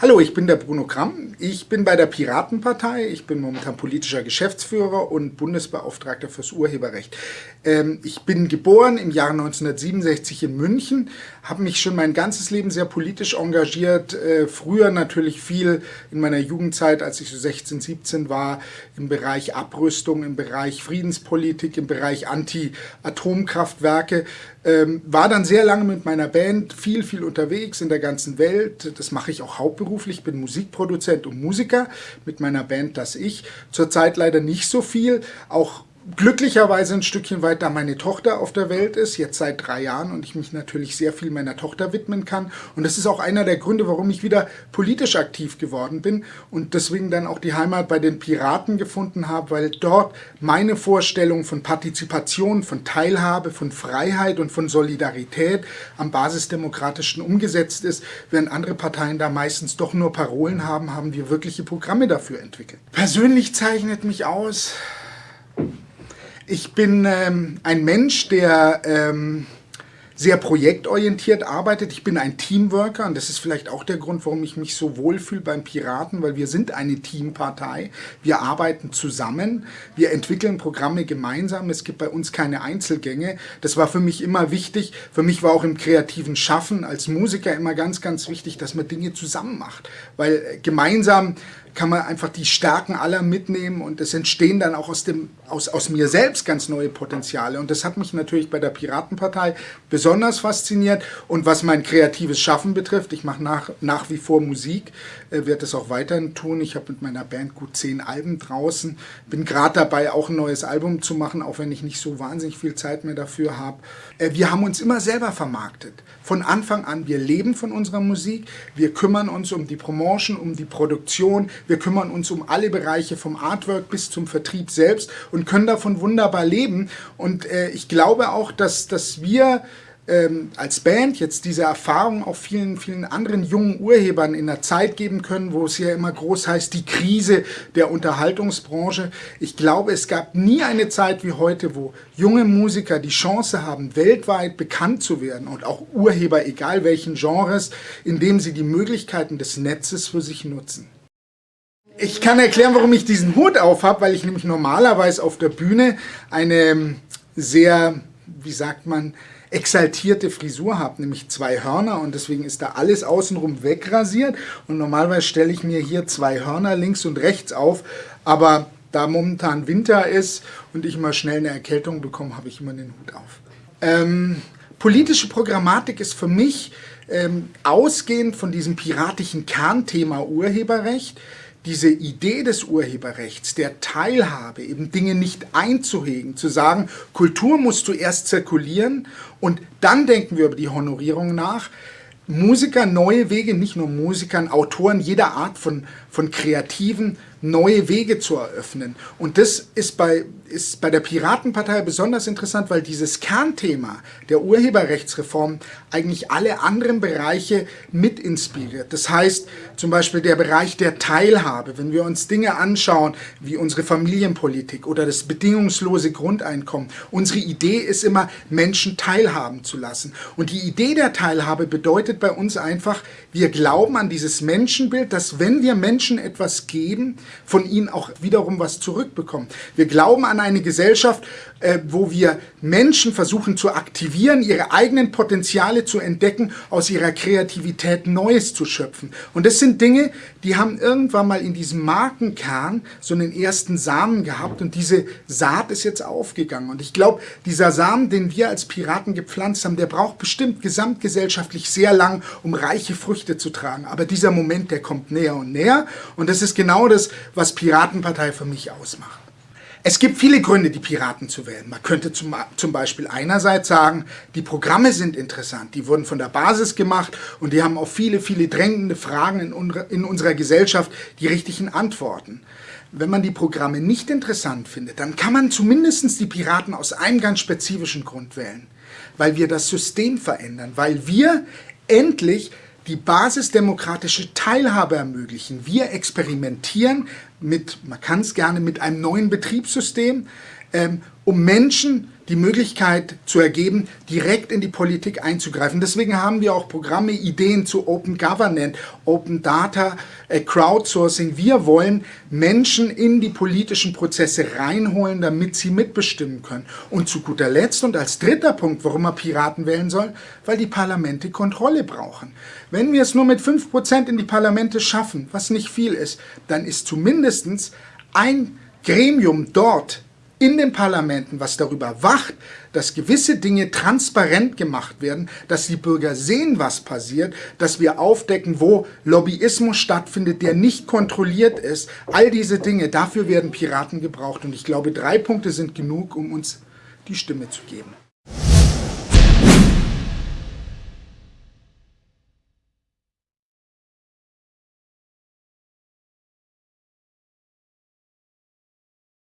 Hallo, ich bin der Bruno Kramm. Ich bin bei der Piratenpartei. Ich bin momentan politischer Geschäftsführer und Bundesbeauftragter fürs Urheberrecht. Ähm, ich bin geboren im Jahr 1967 in München, habe mich schon mein ganzes Leben sehr politisch engagiert. Äh, früher natürlich viel in meiner Jugendzeit, als ich so 16, 17 war, im Bereich Abrüstung, im Bereich Friedenspolitik, im Bereich Anti-Atomkraftwerke. Ähm, war dann sehr lange mit meiner Band viel, viel unterwegs in der ganzen Welt. Das mache ich auch hauptberuflich hauptberuflich, bin Musikproduzent und Musiker mit meiner Band Das Ich. Zurzeit leider nicht so viel, auch glücklicherweise ein Stückchen weit, da meine Tochter auf der Welt ist, jetzt seit drei Jahren und ich mich natürlich sehr viel meiner Tochter widmen kann. Und das ist auch einer der Gründe, warum ich wieder politisch aktiv geworden bin und deswegen dann auch die Heimat bei den Piraten gefunden habe, weil dort meine Vorstellung von Partizipation, von Teilhabe, von Freiheit und von Solidarität am basisdemokratischen umgesetzt ist, während andere Parteien da meistens doch nur Parolen haben, haben wir wirkliche Programme dafür entwickelt. Persönlich zeichnet mich aus, ich bin ähm, ein Mensch, der ähm, sehr projektorientiert arbeitet. Ich bin ein Teamworker und das ist vielleicht auch der Grund, warum ich mich so wohlfühle beim Piraten, weil wir sind eine Teampartei. Wir arbeiten zusammen, wir entwickeln Programme gemeinsam. Es gibt bei uns keine Einzelgänge. Das war für mich immer wichtig. Für mich war auch im kreativen Schaffen als Musiker immer ganz, ganz wichtig, dass man Dinge zusammen macht, weil äh, gemeinsam kann man einfach die Stärken aller mitnehmen und es entstehen dann auch aus, dem, aus, aus mir selbst ganz neue Potenziale. Und das hat mich natürlich bei der Piratenpartei besonders fasziniert. Und was mein kreatives Schaffen betrifft, ich mache nach, nach wie vor Musik, äh, werde es auch weiterhin tun. Ich habe mit meiner Band gut zehn Alben draußen, bin gerade dabei, auch ein neues Album zu machen, auch wenn ich nicht so wahnsinnig viel Zeit mehr dafür habe. Äh, wir haben uns immer selber vermarktet. Von Anfang an, wir leben von unserer Musik, wir kümmern uns um die Promotion, um die Produktion, wir kümmern uns um alle Bereiche vom Artwork bis zum Vertrieb selbst und können davon wunderbar leben. Und äh, ich glaube auch, dass, dass wir ähm, als Band jetzt diese Erfahrung auch vielen, vielen anderen jungen Urhebern in der Zeit geben können, wo es ja immer groß heißt, die Krise der Unterhaltungsbranche. Ich glaube, es gab nie eine Zeit wie heute, wo junge Musiker die Chance haben, weltweit bekannt zu werden und auch Urheber, egal welchen Genres, indem sie die Möglichkeiten des Netzes für sich nutzen. Ich kann erklären, warum ich diesen Hut auf habe, weil ich nämlich normalerweise auf der Bühne eine ähm, sehr, wie sagt man, exaltierte Frisur habe, nämlich zwei Hörner und deswegen ist da alles außenrum wegrasiert und normalerweise stelle ich mir hier zwei Hörner links und rechts auf, aber da momentan Winter ist und ich immer schnell eine Erkältung bekomme, habe ich immer den Hut auf. Ähm, politische Programmatik ist für mich ähm, ausgehend von diesem piratischen Kernthema Urheberrecht diese Idee des Urheberrechts, der Teilhabe, eben Dinge nicht einzuhegen, zu sagen, Kultur muss zuerst zirkulieren und dann denken wir über die Honorierung nach, Musiker neue Wege, nicht nur Musikern, Autoren jeder Art von, von Kreativen neue Wege zu eröffnen. Und das ist bei, ist bei der Piratenpartei besonders interessant, weil dieses Kernthema der Urheberrechtsreform eigentlich alle anderen Bereiche mit inspiriert. Das heißt zum Beispiel der Bereich der Teilhabe, wenn wir uns Dinge anschauen wie unsere Familienpolitik oder das bedingungslose Grundeinkommen. Unsere Idee ist immer, Menschen teilhaben zu lassen. Und die Idee der Teilhabe bedeutet bei uns einfach, wir glauben an dieses Menschenbild, dass wenn wir Menschen etwas geben, von ihnen auch wiederum was zurückbekommen. Wir glauben an eine Gesellschaft, äh, wo wir Menschen versuchen zu aktivieren, ihre eigenen Potenziale zu entdecken, aus ihrer Kreativität Neues zu schöpfen. Und das sind Dinge, die haben irgendwann mal in diesem Markenkern so einen ersten Samen gehabt und diese Saat ist jetzt aufgegangen. Und ich glaube, dieser Samen, den wir als Piraten gepflanzt haben, der braucht bestimmt gesamtgesellschaftlich sehr lang, um reiche Früchte zu tragen. Aber dieser Moment, der kommt näher und näher und das ist genau das, was Piratenpartei für mich ausmacht. Es gibt viele Gründe, die Piraten zu wählen. Man könnte zum, zum Beispiel einerseits sagen, die Programme sind interessant, die wurden von der Basis gemacht und die haben auf viele, viele drängende Fragen in, in unserer Gesellschaft die richtigen Antworten. Wenn man die Programme nicht interessant findet, dann kann man zumindest die Piraten aus einem ganz spezifischen Grund wählen. Weil wir das System verändern, weil wir endlich die basisdemokratische Teilhabe ermöglichen. Wir experimentieren mit, man kann es gerne mit einem neuen Betriebssystem, ähm, um Menschen die Möglichkeit zu ergeben, direkt in die Politik einzugreifen. Deswegen haben wir auch Programme, Ideen zu Open Government, Open Data, äh, Crowdsourcing. Wir wollen Menschen in die politischen Prozesse reinholen, damit sie mitbestimmen können. Und zu guter Letzt und als dritter Punkt, warum man Piraten wählen soll, weil die Parlamente Kontrolle brauchen. Wenn wir es nur mit 5% in die Parlamente schaffen, was nicht viel ist, dann ist zumindest ein Gremium dort in den Parlamenten, was darüber wacht, dass gewisse Dinge transparent gemacht werden, dass die Bürger sehen, was passiert, dass wir aufdecken, wo Lobbyismus stattfindet, der nicht kontrolliert ist. All diese Dinge, dafür werden Piraten gebraucht. Und ich glaube, drei Punkte sind genug, um uns die Stimme zu geben.